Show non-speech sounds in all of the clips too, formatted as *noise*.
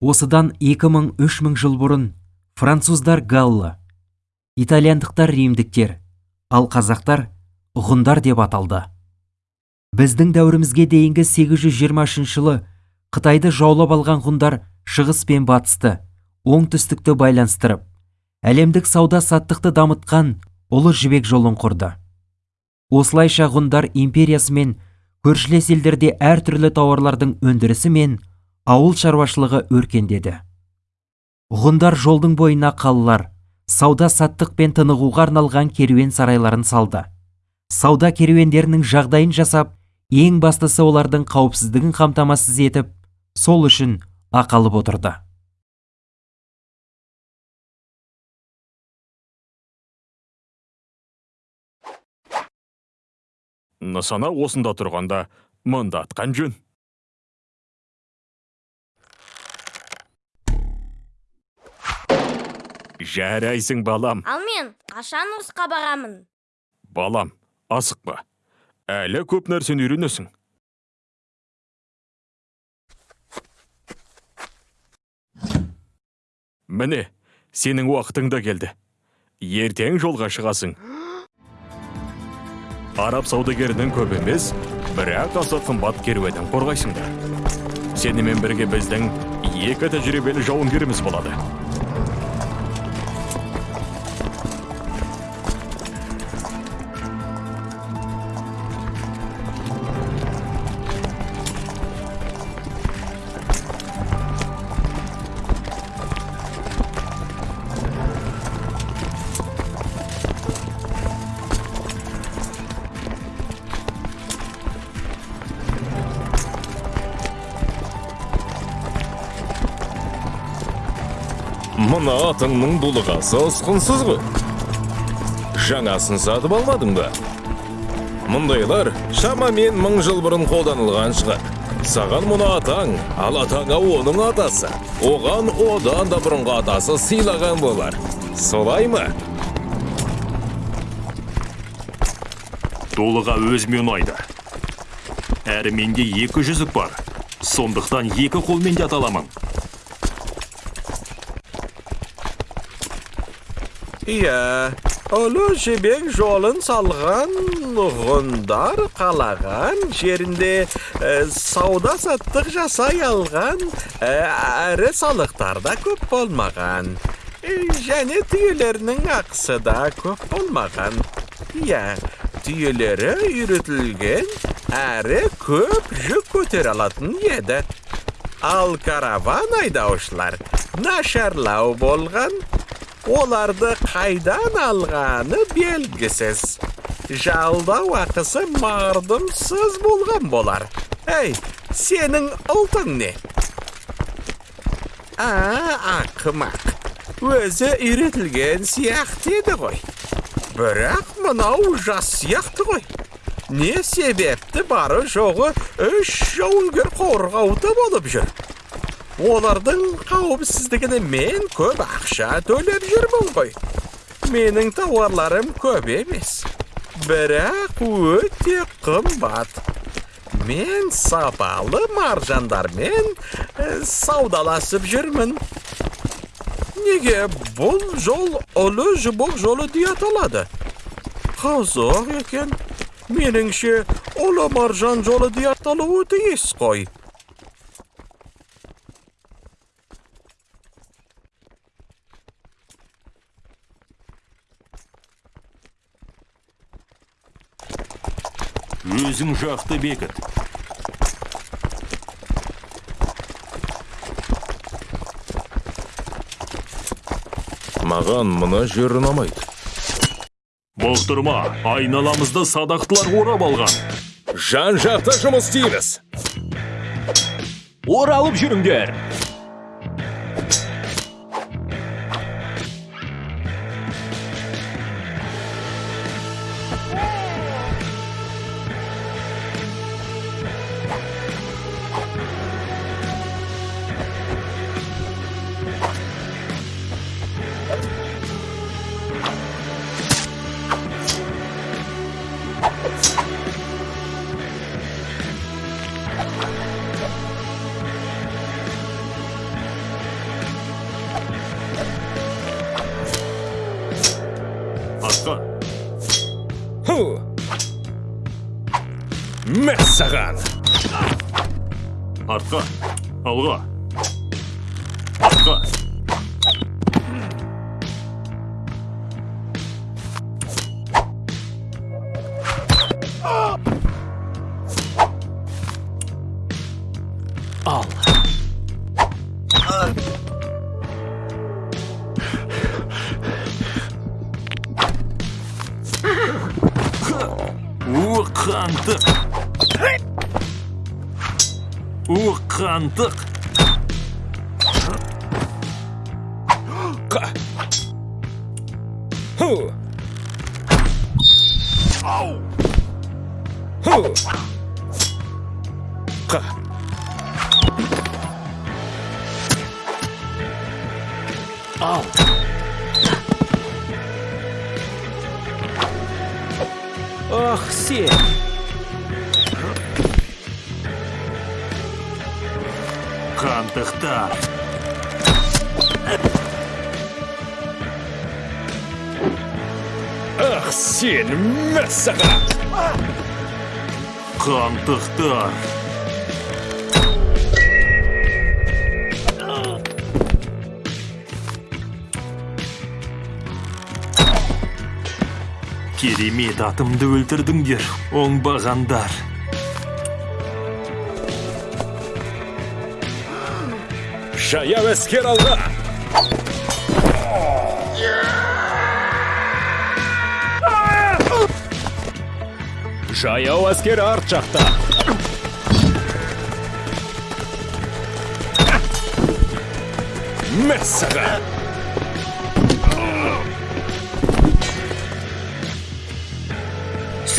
осыдан 2000-3000 жыл бұрын француздар галлы итальяндықтар римдіктер ал қазақтар ғұндар деп аталды. Біздің дәуірімізге дейінгі 823 жылы қытайды жаулап алған ғұндар шығыс пен батысты оңтүстікті байланыстырып әлемдік сауда саттықты дамытқан ұлы жібек жолын құрды. Осылайша ғұндар империясы мен көршілес елдерде әртүрлі тауарлардың өндірісі мен ауыл шаруашылығы өркендеді. Ғұндар жолдың бойына қалалар сауда саттық пен тынығуға арналған керуен сарайларын салды. Сауда керуендерінің жағдайын жасап ең бастысы олардың қауіпсіздігін қамтамасыз етіп сол үшін ақалып отырды. Нысана осында тұрғанда мында атқан жөн. Жарайсың балам. Ал мен қашан ұрысқа барамын? балам асықпа әлі көп нәрсені үйренесің. Міне сенің уақытың да келді. Ертең жолға шығасың. *gasps* араб саудагерінің көп емес бірақ аса қымбат керуенін қорғайсыңдар. Сенімен бірге біздің екі тәжірибелі жауынгеріміз болады. Мына атыңның дулығасы ұсқынсыз ғой жаңасын сатып алмадың ба? Мұндайлар шамамен мың жыл бұрын қолданылған шығар. Саған мұны атаң ал атаңа оның атасы. Оған одан да бұрынғы атасы сыйлаған болар. Солай ма? Дулыға өзіме ұнайды. Әрі менде екі жүзік бар. Сондықтан екі қолмен де ата аламын Иә, ұлы жібек жолын салған ғұндар қалаған жерінде ә, сауда саттық жасай алған әрі салықтар да көп болмаған. Және түйелерінің ақысы да көп болмаған. Иә, түйелері үйретілген әрі көп жүк көтере алатын еді. Ал караван айдаушылар нашарлау болған оларды қайдан алғаны белгісіз. Жалдау ақысы мардымсыз болған болар. Әй сенің ұлтың не? А ақымақ. Өзі үйретілген сияқты еді ғой. Бірақ мынау жас сияқты ғой. Не себепті бары жоғы үш жауынгер қорғауды болып жүр? Олардың қауіпсіздігіне мен көп ақша төлеп жүрмін ғой. Менің тауарларым көп емес. Бірақ өте қымбат. Мен сапалы маржандармен саудаласып жүрмін. Неге бұл жол ұлы жұбық жолы дей аталады қызық екен. Меніңше ұлы маржан жолы дей аталуы тиіс қой. Өзің жақты бекіт маған мына жер ұнамайды бұқтырма айналамызды садақтылар орап алған. Жан жақта жұмыс істейміз. Оралып жүріңдер. Ху мәссаған артқа алға артқа ал у қантық у қантық қа ху. Ху. Қа ал ах сен қантықтар ах сен мәссаған қантықтар керемет атымды өлтірдіңдер оңбағандар. Жаяу әскер алға! Жаяу әскер арт жақта! Мәссаған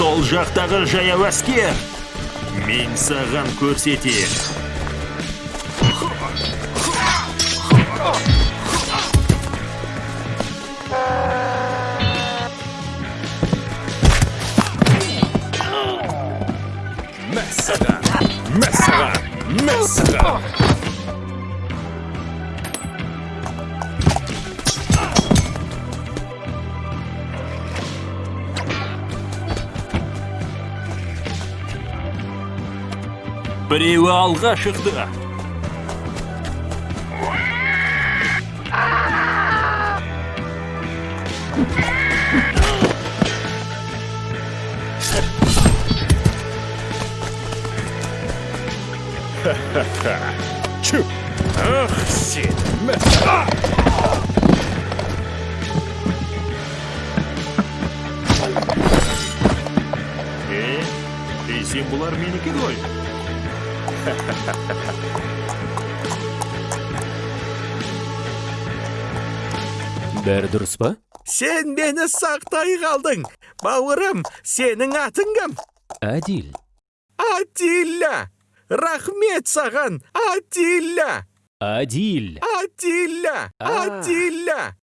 сол жақтағы жаяу әскер мен саған көрсетем біреуі алға шықты чү ах сен мәссаған е десем бұлар менікі ғой Бәрі дұрыс па Сен мені сақтай қалдың. Бауырым, сенің атың кім? әділ Атилля. Рахмет саған, Атилля. әділ Атилля. Атилля.